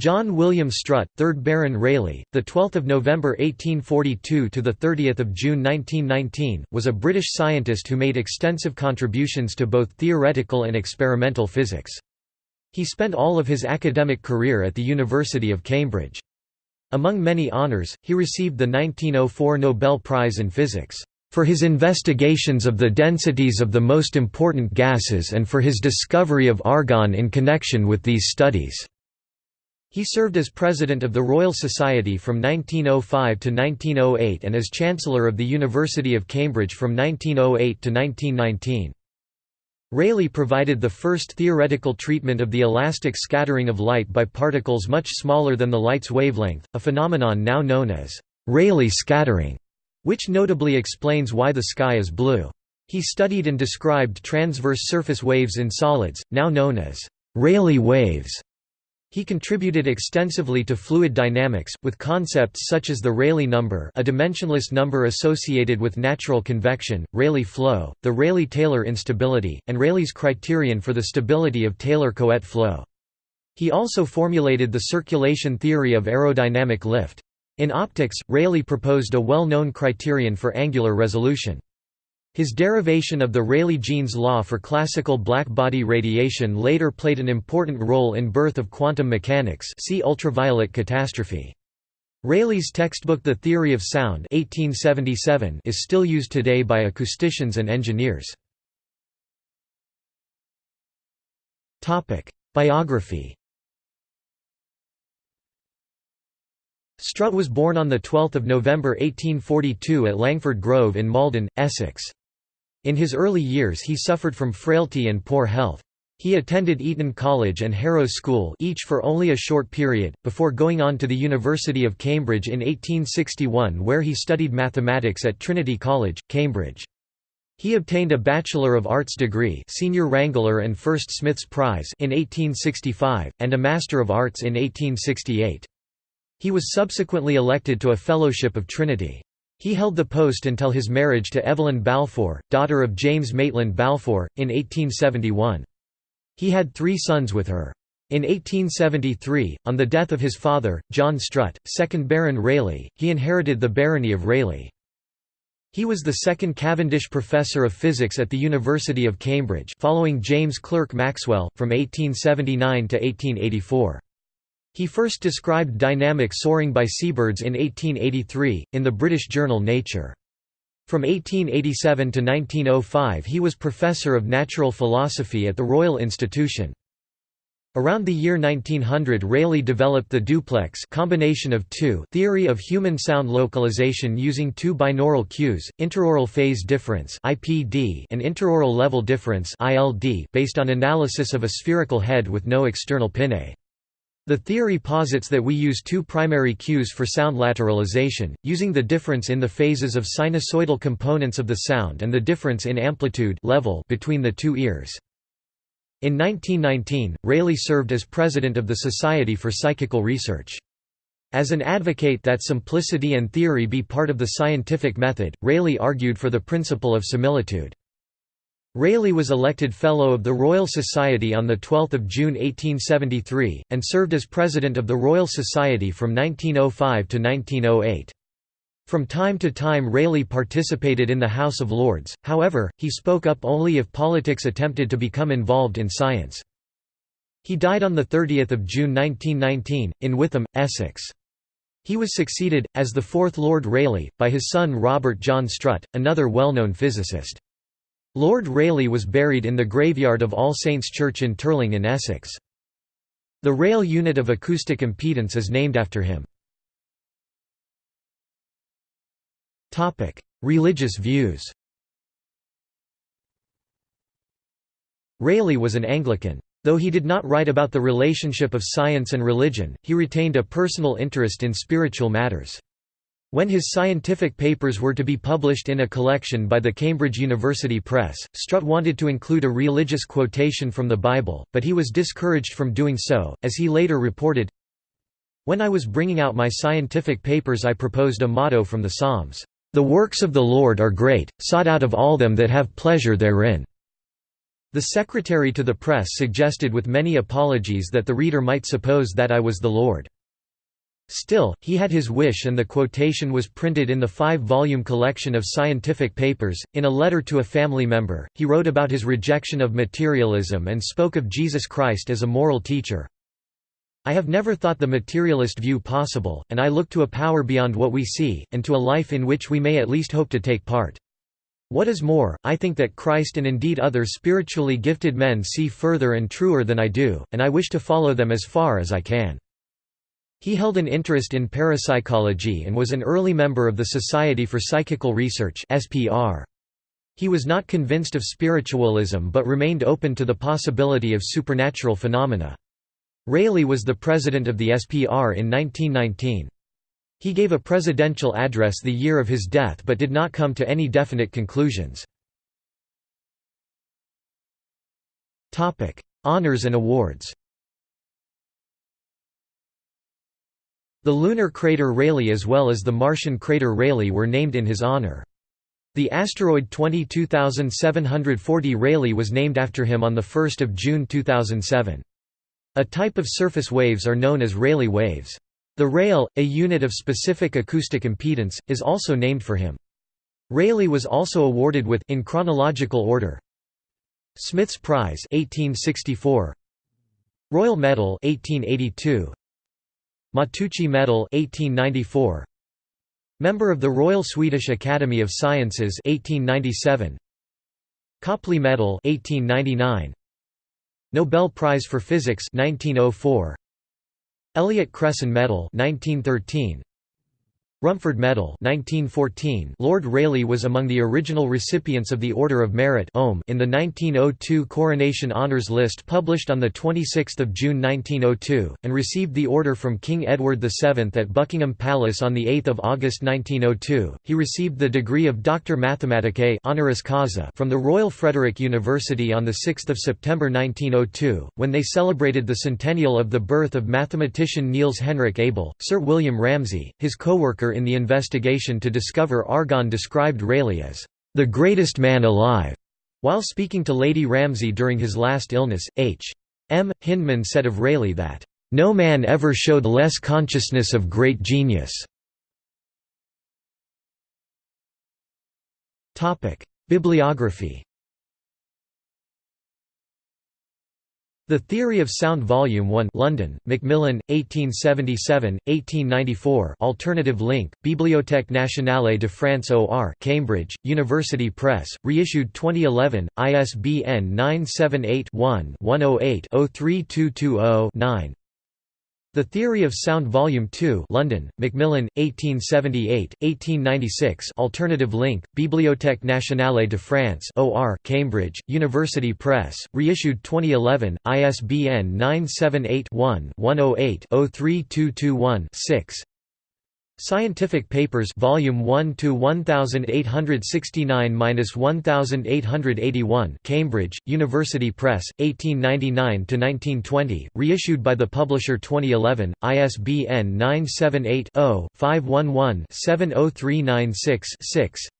John William Strutt, 3rd Baron Rayleigh, the 12th of November 1842 to the 30th of June 1919, was a British scientist who made extensive contributions to both theoretical and experimental physics. He spent all of his academic career at the University of Cambridge. Among many honours, he received the 1904 Nobel Prize in Physics for his investigations of the densities of the most important gases and for his discovery of argon in connection with these studies. He served as president of the Royal Society from 1905 to 1908 and as Chancellor of the University of Cambridge from 1908 to 1919. Rayleigh provided the first theoretical treatment of the elastic scattering of light by particles much smaller than the light's wavelength, a phenomenon now known as Rayleigh scattering, which notably explains why the sky is blue. He studied and described transverse surface waves in solids, now known as Rayleigh waves. He contributed extensively to fluid dynamics, with concepts such as the Rayleigh number a dimensionless number associated with natural convection, Rayleigh flow, the Rayleigh-Taylor instability, and Rayleigh's criterion for the stability of Taylor-Couette flow. He also formulated the circulation theory of aerodynamic lift. In optics, Rayleigh proposed a well-known criterion for angular resolution. His derivation of the Rayleigh-Jeans law for classical black-body radiation later played an important role in birth of quantum mechanics see ultraviolet catastrophe. Rayleigh's textbook The Theory of Sound 1877 is still used today by acousticians and engineers. Biography Strutt was born on 12 November 1842 at Langford Grove in Maldon, Essex. In his early years he suffered from frailty and poor health. He attended Eton College and Harrow School each for only a short period, before going on to the University of Cambridge in 1861 where he studied mathematics at Trinity College, Cambridge. He obtained a Bachelor of Arts degree Senior Wrangler and First Smith's Prize in 1865, and a Master of Arts in 1868. He was subsequently elected to a Fellowship of Trinity. He held the post until his marriage to Evelyn Balfour, daughter of James Maitland Balfour, in 1871. He had three sons with her. In 1873, on the death of his father, John Strutt, 2nd Baron Rayleigh, he inherited the barony of Rayleigh. He was the second Cavendish Professor of Physics at the University of Cambridge following James Clerk Maxwell, from 1879 to 1884. He first described dynamic soaring by seabirds in 1883, in the British journal Nature. From 1887 to 1905 he was Professor of Natural Philosophy at the Royal Institution. Around the year 1900 Rayleigh developed the duplex combination of two theory of human sound localization using two binaural cues, interaural phase difference (IPD) and interaural level difference (ILD), based on analysis of a spherical head with no external pinnae. The theory posits that we use two primary cues for sound lateralization, using the difference in the phases of sinusoidal components of the sound and the difference in amplitude level between the two ears. In 1919, Rayleigh served as president of the Society for Psychical Research. As an advocate that simplicity and theory be part of the scientific method, Rayleigh argued for the principle of similitude. Rayleigh was elected Fellow of the Royal Society on 12 June 1873, and served as President of the Royal Society from 1905 to 1908. From time to time Rayleigh participated in the House of Lords, however, he spoke up only if politics attempted to become involved in science. He died on 30 June 1919, in Witham, Essex. He was succeeded, as the fourth Lord Rayleigh, by his son Robert John Strutt, another well-known physicist. Lord Rayleigh was buried in the graveyard of All Saints Church in Terling in Essex. The rayl unit of acoustic impedance is named after him. Religious views Rayleigh was an Anglican. Though he did not write about the relationship of science and religion, he retained a personal interest in spiritual matters. When his scientific papers were to be published in a collection by the Cambridge University Press, Strutt wanted to include a religious quotation from the Bible, but he was discouraged from doing so, as he later reported, When I was bringing out my scientific papers I proposed a motto from the Psalms, "'The works of the Lord are great, sought out of all them that have pleasure therein." The secretary to the press suggested with many apologies that the reader might suppose that I was the Lord. Still, he had his wish and the quotation was printed in the five-volume collection of scientific papers. In a letter to a family member, he wrote about his rejection of materialism and spoke of Jesus Christ as a moral teacher. I have never thought the materialist view possible, and I look to a power beyond what we see, and to a life in which we may at least hope to take part. What is more, I think that Christ and indeed other spiritually gifted men see further and truer than I do, and I wish to follow them as far as I can. He held an interest in parapsychology and was an early member of the Society for Psychical Research. He was not convinced of spiritualism but remained open to the possibility of supernatural phenomena. Rayleigh was the president of the SPR in 1919. He gave a presidential address the year of his death but did not come to any definite conclusions. Honours and awards The lunar crater Rayleigh as well as the Martian crater Rayleigh were named in his honor. The asteroid 22740 Rayleigh was named after him on 1 June 2007. A type of surface waves are known as Rayleigh waves. The Rayl, a unit of specific acoustic impedance, is also named for him. Rayleigh was also awarded with in chronological order Smith's Prize 1864 Royal Medal 1882 Matteucci Medal 1894 Member of the Royal Swedish Academy of Sciences 1897 Copley Medal 1899 Nobel Prize for Physics 1904 Elliott Cresson Medal 1913 Rumford Medal 1914 Lord Rayleigh was among the original recipients of the Order of Merit in the 1902 Coronation Honours List published on 26 June 1902, and received the order from King Edward VII at Buckingham Palace on 8 August 1902. He received the degree of Doctor Mathematicae honoris causa from the Royal Frederick University on 6 September 1902, when they celebrated the centennial of the birth of mathematician Niels Henrik Abel. Sir William Ramsay, his co-worker in the investigation to discover argon described Rayleigh as the greatest man alive. While speaking to Lady Ramsay during his last illness, H. M. Hyndman said of Rayleigh that, "...no man ever showed less consciousness of great genius." Bibliography The Theory of Sound Volume 1 London, Macmillan, 1877, 1894 Alternative link, Bibliothèque nationale de France OR Cambridge, University Press, reissued 2011, ISBN 978 one 108 03220 9 the Theory of Sound Volume 2 London, Macmillan, 1878, 1896 Alternative link, Bibliothèque nationale de France OR Cambridge, University Press, reissued 2011, ISBN 978 one 108 03221 6 Scientific Papers Volume 1 to 1869-1881 Cambridge, University Press, 1899–1920, reissued by the publisher 2011, ISBN 978-0-511-70396-6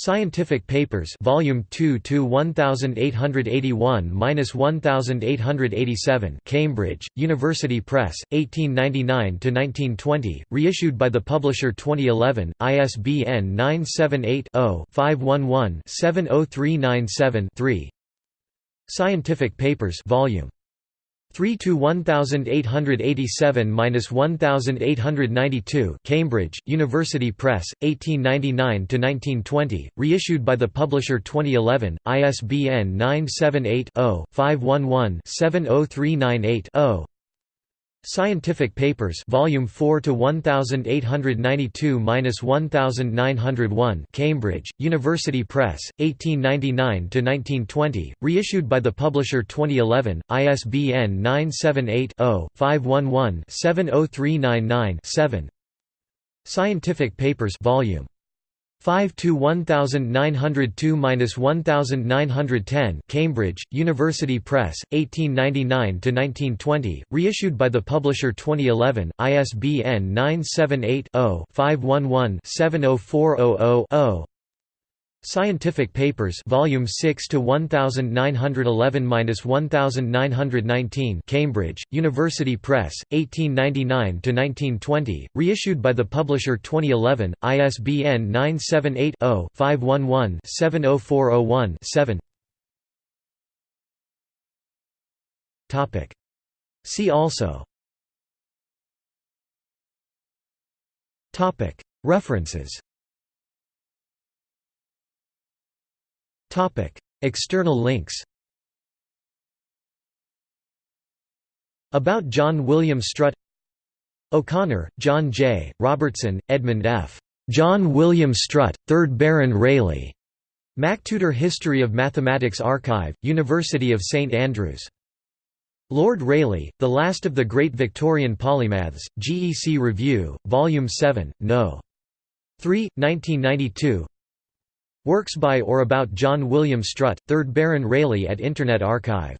Scientific Papers Volume 2 to 1881-1887 Cambridge, University Press, 1899–1920, reissued by the publisher 2011, ISBN 978-0-511-70397-3 Scientific Papers Volume 3 to 1887-1892 Cambridge, University Press, 1899 to 1920, reissued by the publisher 2011, ISBN 978-0-511-70398-0 Scientific Papers Volume 4 to 1892-1901 Cambridge, University Press, 1899 to 1920, reissued by the publisher 2011, ISBN 978 0 511 70399 7 Scientific Papers Volume 5 to 1902-1910 Cambridge, University Press, 1899 to 1920 reissued by the publisher 2011, ISBN 978 0 511 70400 0 Scientific Papers Volume 6 to 1911-1919 Cambridge, University Press, 1899–1920, reissued by the publisher 2011, ISBN 978-0-511-70401-7 See also. Topic. References External links About John William Strutt O'Connor, John J., Robertson, Edmund F. John William Strutt, 3rd Baron Rayleigh. MacTutor History of Mathematics Archive, University of St Andrews. Lord Rayleigh, The Last of the Great Victorian Polymaths, GEC Review, Volume 7, No. 3, 1992 Works by or about John William Strutt, 3rd Baron Rayleigh at Internet Archive